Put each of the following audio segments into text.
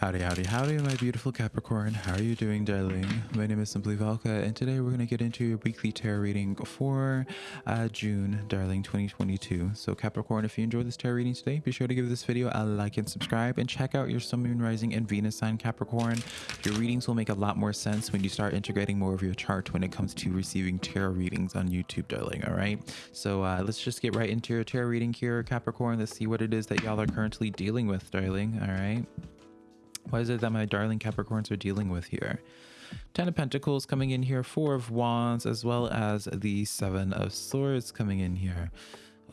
Howdy, howdy, howdy, my beautiful Capricorn. How are you doing, darling? My name is Simply Velka, and today we're going to get into your weekly tarot reading for uh, June, darling, 2022. So, Capricorn, if you enjoyed this tarot reading today, be sure to give this video a like and subscribe, and check out your Sun, Moon, Rising, and Venus sign, Capricorn. Your readings will make a lot more sense when you start integrating more of your chart when it comes to receiving tarot readings on YouTube, darling, all right? So, uh, let's just get right into your tarot reading here, Capricorn. Let's see what it is that y'all are currently dealing with, darling, all right? What is it that my darling Capricorns are dealing with here? Ten of Pentacles coming in here, Four of Wands, as well as the Seven of Swords coming in here.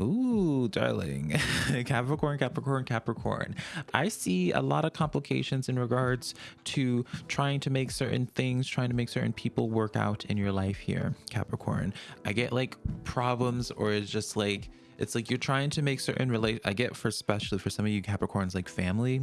Ooh, darling. Capricorn, Capricorn, Capricorn. I see a lot of complications in regards to trying to make certain things, trying to make certain people work out in your life here, Capricorn. I get like problems or it's just like, it's like you're trying to make certain relate i get for especially for some of you capricorns like family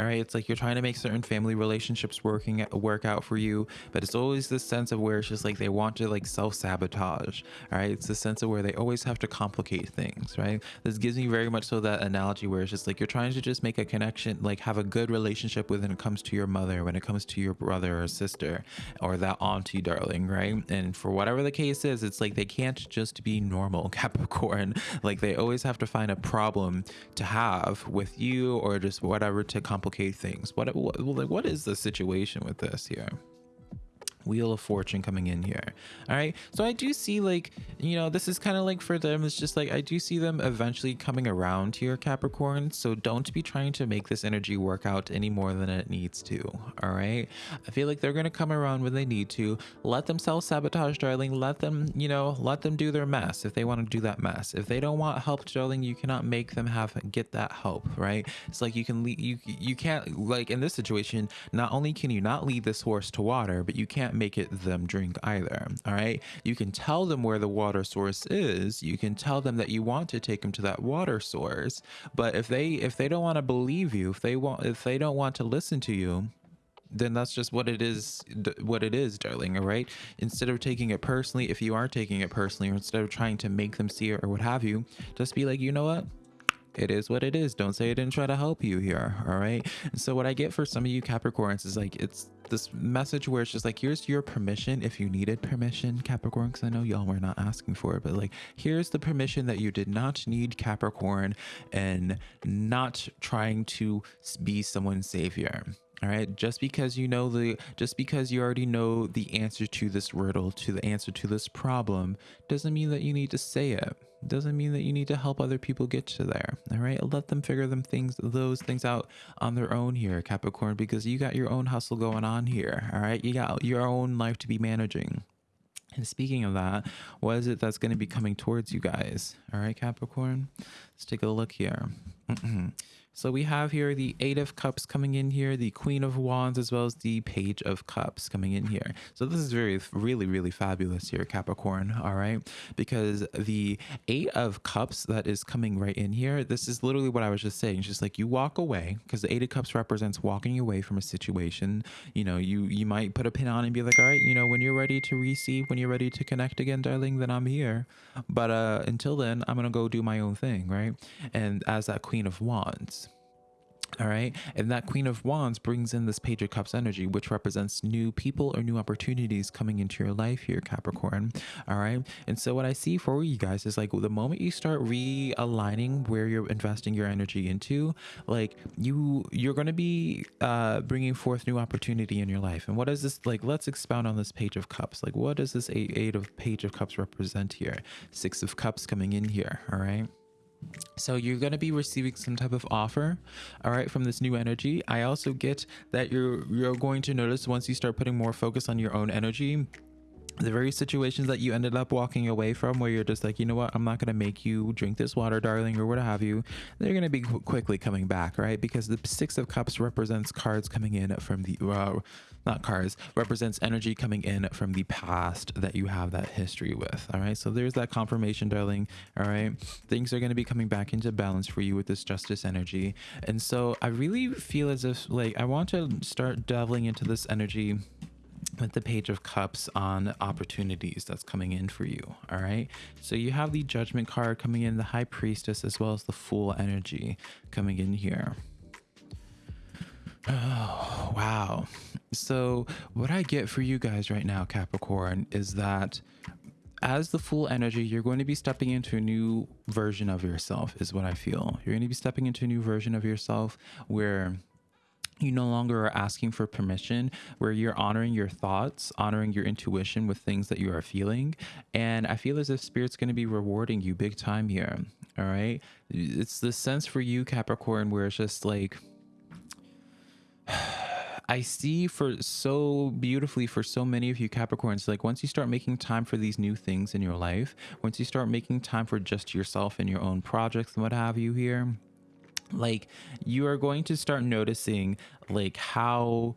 all right it's like you're trying to make certain family relationships working work out for you but it's always this sense of where it's just like they want to like self-sabotage. All right it's the sense of where they always have to complicate things right? This gives me very much so that analogy where it's just like you're trying to just make a connection like have a good relationship with when it comes to your mother when it comes to your brother or sister or that auntie darling right? And for whatever the case is it's like they can't just be normal capricorn. Like they always have to find a problem to have with you or just whatever to complicate things. What what, what is the situation with this here wheel of fortune coming in here. All right? So i do see like you know this is kind of like for them it's just like i do see them eventually coming around here capricorn. So don't be trying to make this energy work out any more than it needs to. All right? I feel like they're going to come around when they need to. Let them self-sabotage darling. Let them you know let them do their mess if they want to do that mess. If they don't want help darling you cannot make them have get that help right? It's like you can lead you you can't like in this situation not only can you not lead this horse to water but you can't can't make it them drink either. All right. You can tell them where the water source is. You can tell them that you want to take them to that water source. But if they if they don't want to believe you, if they want if they don't want to listen to you, then that's just what it is what it is darling all right instead of taking it personally if you are taking it personally or instead of trying to make them see it or what have you just be like you know what it is what it is. Don't say i didn't try to help you here all right? And so what i get for some of you capricorns is like it's this message where it's just like here's your permission if you needed permission capricorn because i know y'all were not asking for it but like here's the permission that you did not need capricorn and not trying to be someone's savior all right? Just because you know the just because you already know the answer to this riddle to the answer to this problem doesn't mean that you need to say it. Doesn't mean that you need to help other people get to there. All right? Let them figure them things those things out on their own here capricorn because you got your own hustle going on here. All right? You got your own life to be managing. And speaking of that what is it that's going to be coming towards you guys? All right capricorn? Let's take a look here So we have here the Eight of Cups coming in here, the Queen of Wands, as well as the Page of Cups coming in here. So this is very, really, really fabulous here, Capricorn, all right? Because the Eight of Cups that is coming right in here, this is literally what I was just saying. It's just like you walk away, because the Eight of Cups represents walking away from a situation. You know, you, you might put a pin on and be like, all right, you know, when you're ready to receive, when you're ready to connect again, darling, then I'm here. But uh, until then, I'm going to go do my own thing, right? And as that Queen of Wands, all right. And that Queen of Wands brings in this Page of Cups energy, which represents new people or new opportunities coming into your life here, Capricorn. All right. And so what I see for you guys is like the moment you start realigning where you're investing your energy into, like you, you're going to be uh, bringing forth new opportunity in your life. And what is this like? Let's expound on this Page of Cups. Like, what does this eight, eight of Page of Cups represent here? Six of Cups coming in here. All right. So you're going to be receiving some type of offer, all right, from this new energy. I also get that you're you're going to notice once you start putting more focus on your own energy, the very situations that you ended up walking away from where you're just like you know what? I'm not going to make you drink this water darling or what have you they're going to be qu quickly coming back right? Because the six of cups represents cards coming in from the uh, not cards represents energy coming in from the past that you have that history with all right? So there's that confirmation darling all right? Things are going to be coming back into balance for you with this justice energy. And so i really feel as if like i want to start delving into this energy with the page of cups on opportunities that's coming in for you all right so you have the judgment card coming in the high priestess as well as the fool energy coming in here oh Wow. So, what I get for you guys right now, Capricorn, is that as the fool energy, you're going to be stepping into a new version of yourself, is what I feel. You're going to be stepping into a new version of yourself where you no longer are asking for permission, where you're honoring your thoughts, honoring your intuition with things that you are feeling. And I feel as if Spirit's going to be rewarding you big time here. All right. It's the sense for you, Capricorn, where it's just like, I see for so beautifully for so many of you Capricorns, like once you start making time for these new things in your life, once you start making time for just yourself and your own projects and what have you here, like you are going to start noticing like how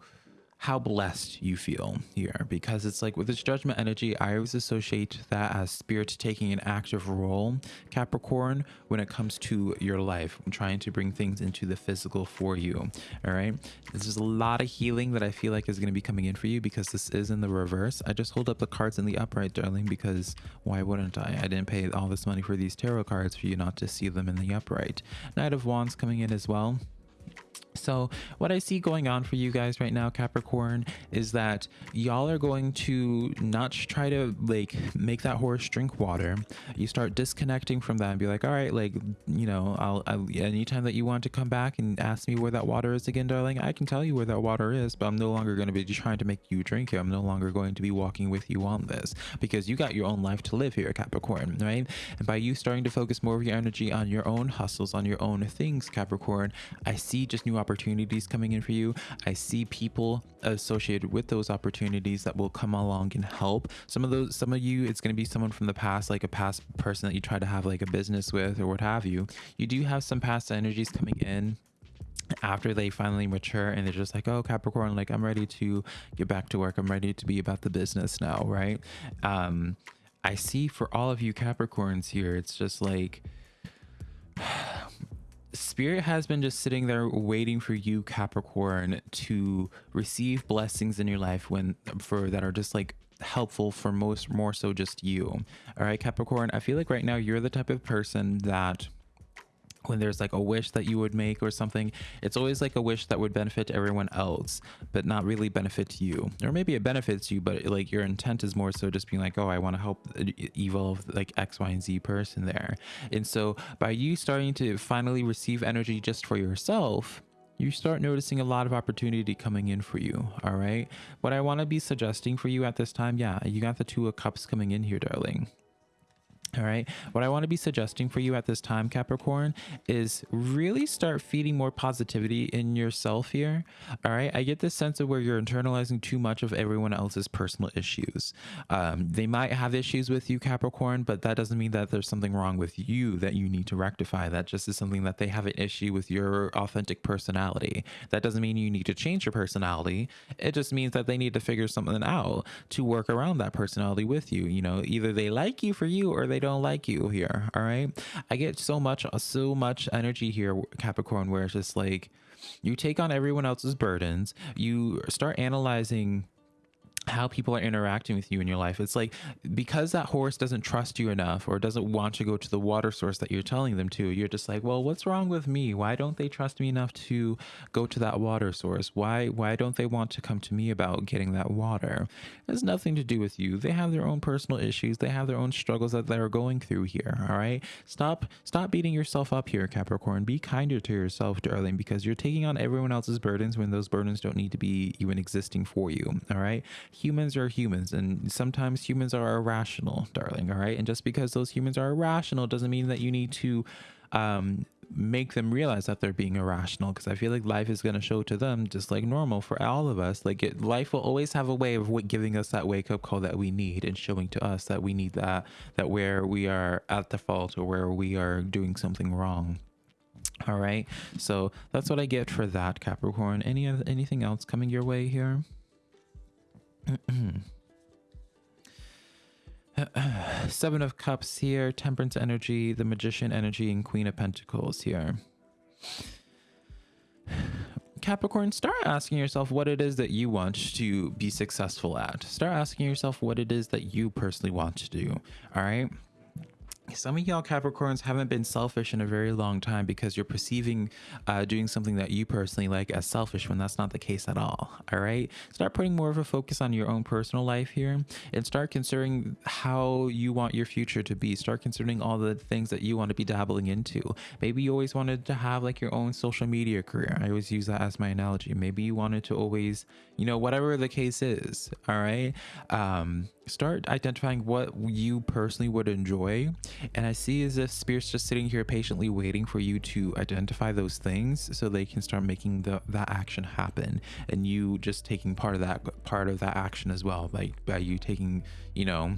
how blessed you feel here. Because it's like with this judgment energy i always associate that as spirit taking an active role capricorn when it comes to your life trying to bring things into the physical for you all right? This is a lot of healing that i feel like is going to be coming in for you because this is in the reverse. I just hold up the cards in the upright darling because why wouldn't i? I didn't pay all this money for these tarot cards for you not to see them in the upright. Knight of wands coming in as well so what I see going on for you guys right now, Capricorn, is that y'all are going to not try to like make that horse drink water. You start disconnecting from that and be like, all right, like, you know, I'll, I'll anytime that you want to come back and ask me where that water is again, darling, I can tell you where that water is, but I'm no longer going to be trying to make you drink it. I'm no longer going to be walking with you on this because you got your own life to live here, Capricorn, right? And by you starting to focus more of your energy on your own hustles, on your own things, Capricorn, I see just new opportunities coming in for you. I see people associated with those opportunities that will come along and help. Some of those, some of you, it's going to be someone from the past, like a past person that you try to have like a business with or what have you. You do have some past energies coming in after they finally mature and they're just like oh capricorn like i'm ready to get back to work i'm ready to be about the business now right um i see for all of you capricorns here it's just like Spirit has been just sitting there waiting for you, Capricorn, to receive blessings in your life when for that are just like helpful for most more so just you. All right, Capricorn, I feel like right now you're the type of person that when there's like a wish that you would make or something it's always like a wish that would benefit everyone else but not really benefit you. Or maybe it benefits you but like your intent is more so just being like oh i want to help evolve like x y and z person there. And so by you starting to finally receive energy just for yourself you start noticing a lot of opportunity coming in for you all right what i want to be suggesting for you at this time yeah you got the two of cups coming in here darling all right. What I want to be suggesting for you at this time, Capricorn, is really start feeding more positivity in yourself here. All right. I get this sense of where you're internalizing too much of everyone else's personal issues. Um, they might have issues with you, Capricorn, but that doesn't mean that there's something wrong with you that you need to rectify. That just is something that they have an issue with your authentic personality. That doesn't mean you need to change your personality. It just means that they need to figure something out to work around that personality with you. You know, either they like you for you or they don't like you here. All right. I get so much, so much energy here, Capricorn, where it's just like you take on everyone else's burdens. You start analyzing how people are interacting with you in your life. It's like because that horse doesn't trust you enough or doesn't want to go to the water source that you're telling them to, you're just like, well, what's wrong with me? Why don't they trust me enough to go to that water source? Why why don't they want to come to me about getting that water? It has nothing to do with you. They have their own personal issues. They have their own struggles that they're going through here. All right. Stop stop beating yourself up here, Capricorn. Be kinder to yourself, darling, because you're taking on everyone else's burdens when those burdens don't need to be even existing for you. All right humans are humans and sometimes humans are irrational darling all right? And just because those humans are irrational doesn't mean that you need to um, make them realize that they're being irrational because i feel like life is going to show to them just like normal for all of us. Like it, life will always have a way of giving us that wake up call that we need and showing to us that we need that that where we are at the fault or where we are doing something wrong all right? So that's what i get for that capricorn. Any anything else coming your way here Seven of Cups here, Temperance energy, the Magician energy, and Queen of Pentacles here. Capricorn, start asking yourself what it is that you want to be successful at. Start asking yourself what it is that you personally want to do. All right. Some of y'all Capricorns haven't been selfish in a very long time because you're perceiving uh, doing something that you personally like as selfish when that's not the case at all. All right. Start putting more of a focus on your own personal life here and start considering how you want your future to be. Start considering all the things that you want to be dabbling into. Maybe you always wanted to have like your own social media career. I always use that as my analogy. Maybe you wanted to always, you know, whatever the case is. All right. Um, start identifying what you personally would enjoy and i see as if spirit's just sitting here patiently waiting for you to identify those things so they can start making the, that action happen and you just taking part of that part of that action as well like by you taking you know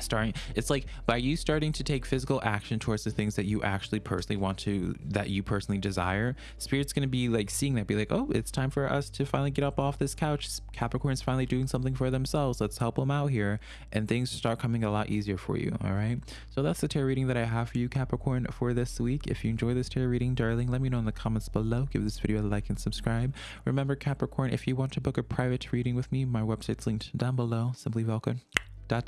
starting it's like by you starting to take physical action towards the things that you actually personally want to that you personally desire spirit's going to be like seeing that be like oh it's time for us to finally get up off this couch. Capricorn's finally doing something for themselves. Let's help them out here and things start coming a lot easier for you all right? So that's the tarot reading that i have for you capricorn for this week. If you enjoy this tarot reading darling let me know in the comments below. Give this video a like and subscribe. Remember capricorn if you want to book a private reading with me my website's linked down below. Simply velka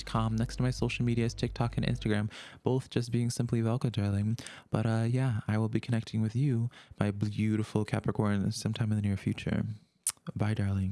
com. Next to my social medias, TikTok and Instagram, both just being simply Velka, darling. But uh, yeah, I will be connecting with you, my beautiful Capricorn, sometime in the near future. Bye, darling.